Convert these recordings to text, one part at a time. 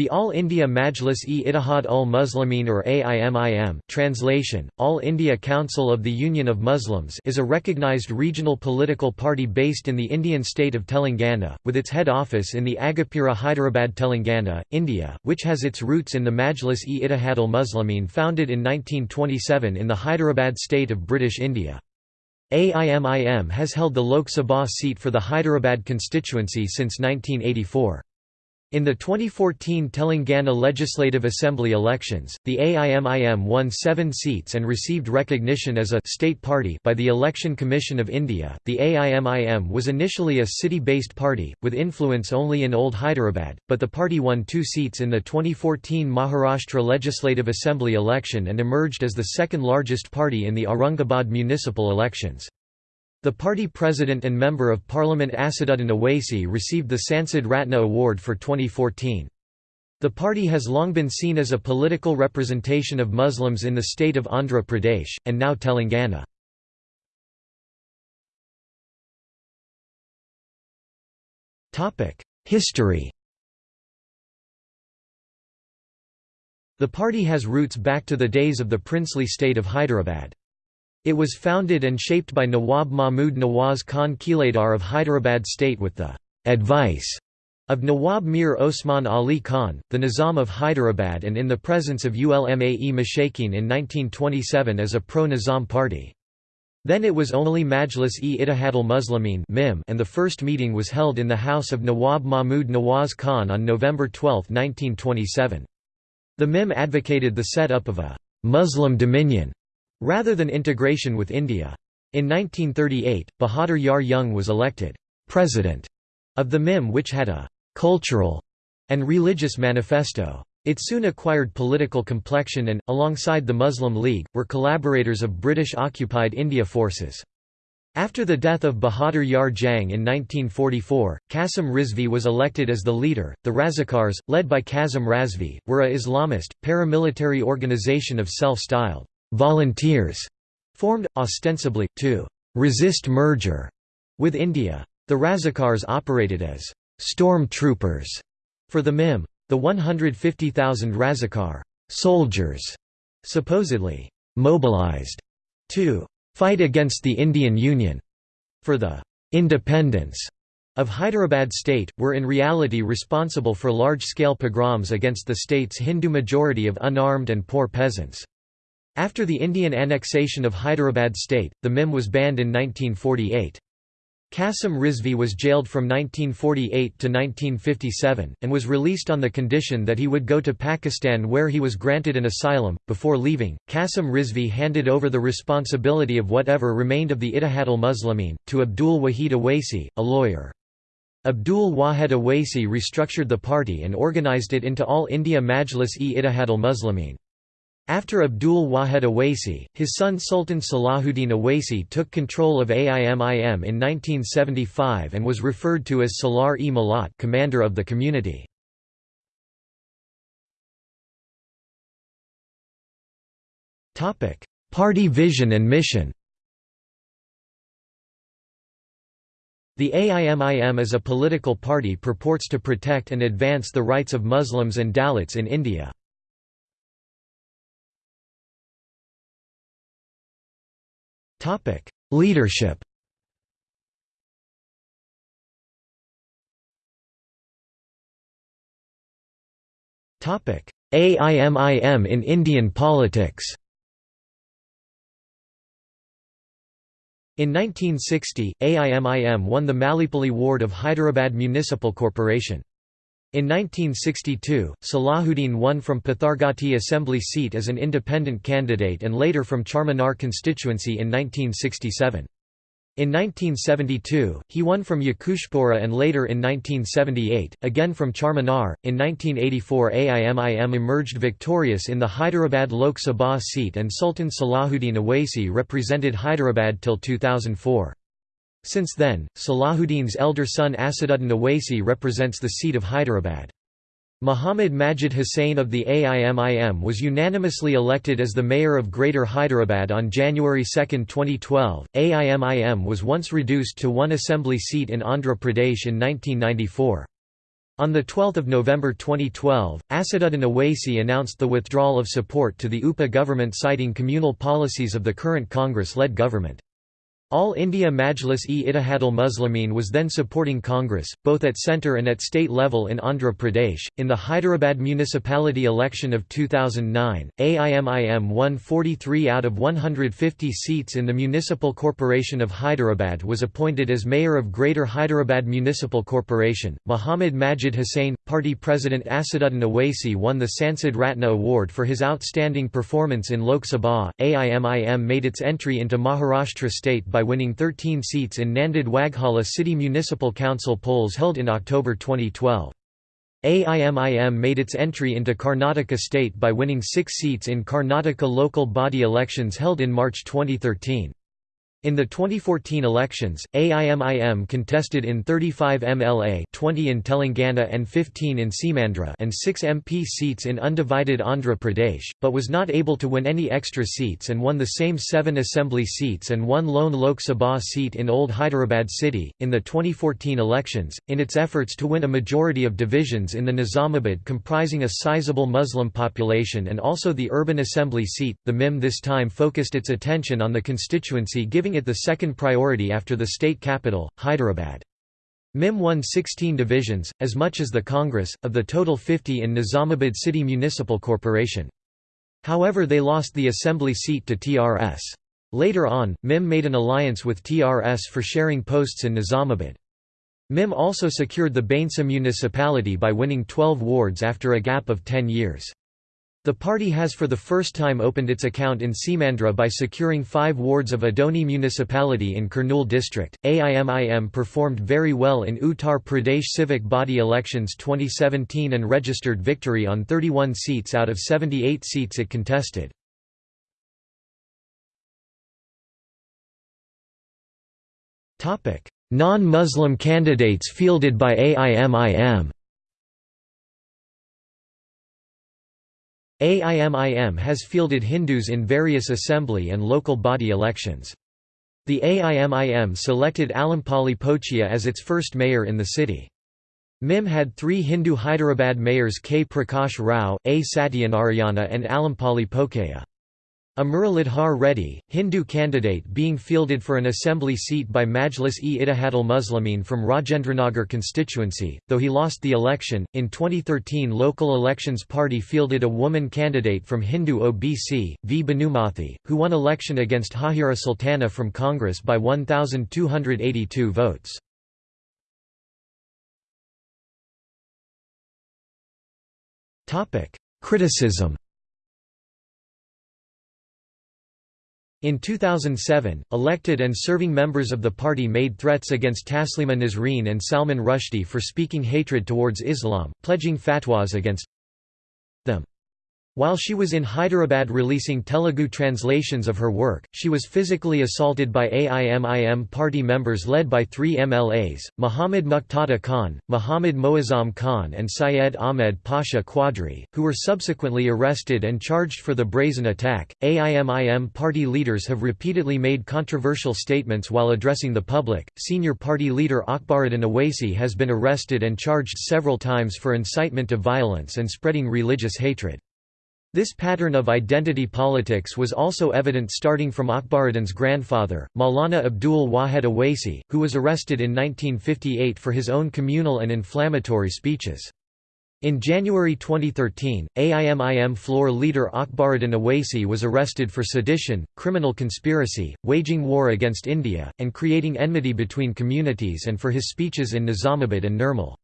The All India Majlis-e-Ittihad ul Muslimin or AIMIM translation, All India Council of the Union of Muslims is a recognized regional political party based in the Indian state of Telangana, with its head office in the Aghapura Hyderabad Telangana, India, which has its roots in the Majlis-e-Ittihad ul Muslimin founded in 1927 in the Hyderabad state of British India. AIMIM has held the Lok Sabha seat for the Hyderabad constituency since 1984. In the 2014 Telangana Legislative Assembly elections, the AIMIM won seven seats and received recognition as a state party by the Election Commission of India. The AIMIM was initially a city based party, with influence only in Old Hyderabad, but the party won two seats in the 2014 Maharashtra Legislative Assembly election and emerged as the second largest party in the Aurangabad municipal elections. The party president and Member of Parliament Asaduddin Owaisi received the Sansad Ratna Award for 2014. The party has long been seen as a political representation of Muslims in the state of Andhra Pradesh, and now Telangana. History The party has roots back to the days of the princely state of Hyderabad. It was founded and shaped by Nawab Mahmud Nawaz Khan Kiladar of Hyderabad state with the «advice» of Nawab Mir Osman Ali Khan, the Nizam of Hyderabad and in the presence of Ulma-e Mashakin in 1927 as a pro-Nizam party. Then it was only Majlis-e-Ittihadul Muslimin and the first meeting was held in the house of Nawab Mahmud Nawaz Khan on November 12, 1927. The MIM advocated the set-up of a «Muslim Dominion» rather than integration with India. In 1938, Bahadur Yar Jung was elected president of the MIM which had a «cultural» and religious manifesto. It soon acquired political complexion and, alongside the Muslim League, were collaborators of British-occupied India forces. After the death of Bahadur Yar Jang in 1944, Qasim Rizvi was elected as the leader. The Razakars, led by Qasim Razvi, were a Islamist, paramilitary organization of self-styled volunteers formed, ostensibly, to resist merger with India. The Razakars operated as storm troopers for the MIM. The 150,000 Razakar soldiers supposedly mobilized to fight against the Indian Union for the independence of Hyderabad state, were in reality responsible for large-scale pogroms against the state's Hindu majority of unarmed and poor peasants. After the Indian annexation of Hyderabad state, the MIM was banned in 1948. Qasim Rizvi was jailed from 1948 to 1957, and was released on the condition that he would go to Pakistan where he was granted an asylum. Before leaving, Qasim Rizvi handed over the responsibility of whatever remained of the Ittihadul Muslimin, to Abdul Wahid Owaisi, a lawyer. Abdul Wahid Owaisi restructured the party and organized it into All India Majlis-e-Ittihadul Muslimin. After Abdul Wahid Owaisi, his son Sultan Salahuddin Owaisi took control of AIMIM in 1975 and was referred to as Salar-e Millat commander of the community. Party vision and mission The AIMIM as a political party purports to protect and advance the rights of Muslims and Dalits in India. Topic: Leadership. Topic: AIMIM in Indian politics. In 1960, AIMIM won the Mallepally ward of Hyderabad Municipal Corporation. In 1962, Salahuddin won from Pathargatti assembly seat as an independent candidate and later from Charminar constituency in 1967. In 1972, he won from Yakutpura and later in 1978, again from Charminar. In 1984, AIMIM emerged victorious in the Hyderabad Lok Sabha seat and Sultan Salahuddin Owaisi represented Hyderabad till 2004. Since then, Salahuddin's elder son Asaduddin Owaisi represents the seat of Hyderabad. Muhammad Majid Hussain of the AIMIM was unanimously elected as the mayor of Greater Hyderabad on January 2, 2012. AIMIM was once reduced to one assembly seat in Andhra Pradesh in 1994. On 12 November 2012, Asaduddin Owaisi announced the withdrawal of support to the UPA government citing communal policies of the current Congress-led government. All India Majlis-e-Ittihadul Muslimin was then supporting Congress, both at centre and at state level in Andhra Pradesh. In the Hyderabad municipality election of 2009, AIMIM won 43 out of 150 seats in the Municipal Corporation of Hyderabad was appointed as mayor of Greater Hyderabad Municipal Corporation. Muhammad Majid Hussain, party president Asaduddin Owaisi won the Sansad Ratna Award for his outstanding performance in Lok Sabha. AIMIM made its entry into Maharashtra state by by winning 13 seats in Nanded Waghala City Municipal Council polls held in October 2012. AIMIM made its entry into Karnataka state by winning six seats in Karnataka local body elections held in March 2013. In the 2014 elections, AIMIM contested in 35 MLA 20 in Telangana and 15 in Seemandhra and 6 MP seats in undivided Andhra Pradesh, but was not able to win any extra seats and won the same 7 assembly seats and one lone Lok Sabha seat in Old Hyderabad city. In the 2014 elections, in its efforts to win a majority of divisions in the Nizamabad comprising a sizable Muslim population and also the urban assembly seat, the MIM this time focused its attention on the constituency giving giving it the second priority after the state capital, Hyderabad. MIM won 16 divisions, as much as the Congress, of the total 50 in Nizamabad City Municipal Corporation. However they lost the assembly seat to TRS. Later on, MIM made an alliance with TRS for sharing posts in Nizamabad. MIM also secured the Bhainsa municipality by winning 12 wards after a gap of 10 years. The party has for the first time opened its account in Seemandhra by securing five wards of Adoni municipality in Kurnool district. AIMIM performed very well in Uttar Pradesh civic body elections 2017 and registered victory on 31 seats out of 78 seats it contested. Non-Muslim candidates fielded by AIMIM AIMIM has fielded Hindus in various assembly and local body elections. The AIMIM selected Alampalli Pochaiya as its first mayor in the city. MIM had three Hindu Hyderabad mayors K. Prakash Rao, A. Satyanarayana and Alampalli Pochaiya. A Muralidhar Reddy, Hindu candidate being fielded for an assembly seat by Majlis-e-Ittihadul Muslimin from Rajendranagar constituency, though he lost the election. In 2013, Local Elections Party fielded a woman candidate from Hindu OBC, V. Bhanumathi, who won election against Hahira Sultana from Congress by 1,282 votes. Criticism In 2007, elected and serving members of the party made threats against Taslima Nasreen and Salman Rushdie for speaking hatred towards Islam, pledging fatwas against them. While she was in Hyderabad releasing Telugu translations of her work, she was physically assaulted by AIMIM party members led by three MLAs, Muhammad Muqtada Khan, Muhammad Moazzam Khan and Syed Ahmed Pasha Quadri, who were subsequently arrested and charged for the brazen attack. AIMIM party leaders have repeatedly made controversial statements while addressing the public. Senior party leader Akbaruddin Owaisi has been arrested and charged several times for incitement to violence and spreading religious hatred. This pattern of identity politics was also evident starting from Akbaruddin's grandfather, Maulana Abdul Wahid Owaisi, who was arrested in 1958 for his own communal and inflammatory speeches. In January 2013, AIMIM floor leader Akbaruddin Owaisi was arrested for sedition, criminal conspiracy, waging war against India, and creating enmity between communities and for his speeches in Nizamabad and Nirmal.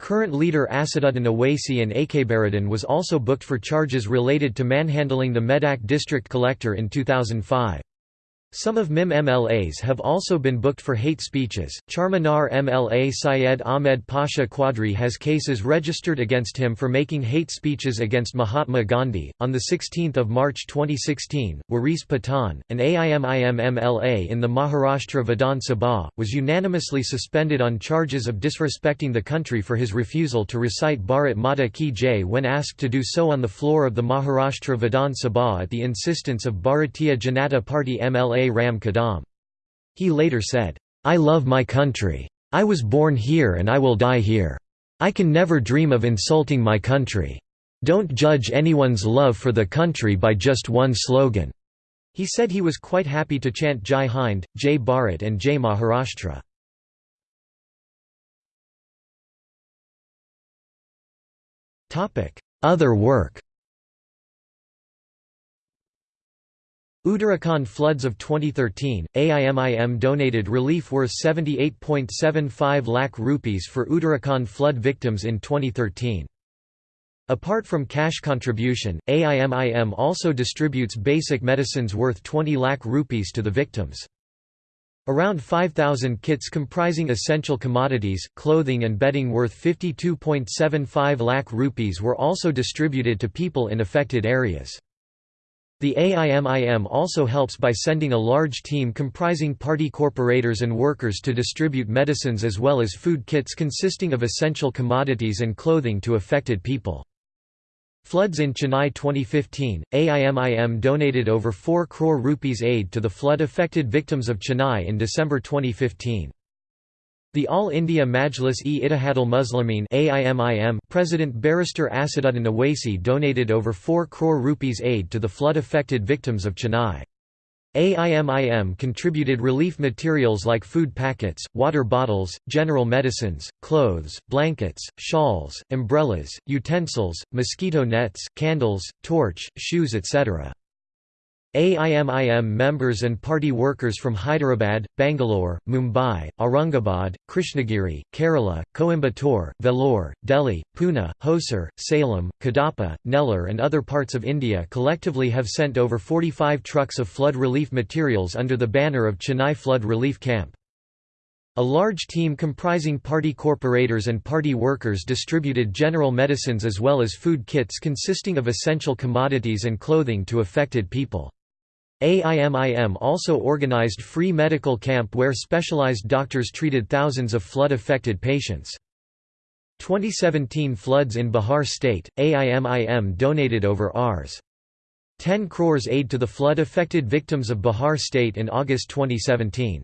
Current leader Asaduddin Owaisi and Akbaruddin was also booked for charges related to manhandling the Medak district collector in 2005. Some of MIM MLAs have also been booked for hate speeches. Charminar MLA Syed Ahmed Pasha Quadri has cases registered against him for making hate speeches against Mahatma Gandhi. On the 16th of March 2016, Waris Pathan, an AIMIM MLA in the Maharashtra Vidhan Sabha, was unanimously suspended on charges of disrespecting the country for his refusal to recite Bharat Mata Ki Jai when asked to do so on the floor of the Maharashtra Vidhan Sabha at the insistence of Bharatiya Janata Party MLA Ram Kadam. He later said, "'I love my country. I was born here and I will die here. I can never dream of insulting my country. Don't judge anyone's love for the country by just one slogan." He said he was quite happy to chant Jai Hind, Jai Bharat and Jai Maharashtra. Other work Uttarakhand floods of 2013, AIMIM donated relief worth 78.75 lakh rupees for Uttarakhand flood victims in 2013. Apart from cash contribution, AIMIM also distributes basic medicines worth 20 lakh rupees to the victims. Around 5,000 kits comprising essential commodities, clothing and bedding worth 52.75 lakh rupees were also distributed to people in affected areas. The AIMIM also helps by sending a large team comprising party corporators and workers to distribute medicines as well as food kits consisting of essential commodities and clothing to affected people. Floods in Chennai 2015, AIMIM donated over 4 crore rupees aid to the flood-affected victims of Chennai in December 2015. The All India Majlis-e-Ittihadul Muslimin President Barrister Asaduddin Owaisi donated over 4 crore rupees aid to the flood-affected victims of Chennai. AIMIM contributed relief materials like food packets, water bottles, general medicines, clothes, blankets, shawls, umbrellas, utensils, mosquito nets, candles, torch, shoes etc. AIMIM members and party workers from Hyderabad, Bangalore, Mumbai, Aurangabad, Krishnagiri, Kerala, Coimbatore, Vellore, Delhi, Pune, Hosur, Salem, Kadapa, Nellore and other parts of India collectively have sent over 45 trucks of flood relief materials under the banner of Chennai Flood Relief Camp. A large team comprising party corporators and party workers distributed general medicines as well as food kits consisting of essential commodities and clothing to affected people. AIMIM also organized free medical camp where specialized doctors treated thousands of flood-affected patients. 2017 floods in Bihar state, AIMIM donated over Rs. 10 crores aid to the flood-affected victims of Bihar state in August 2017.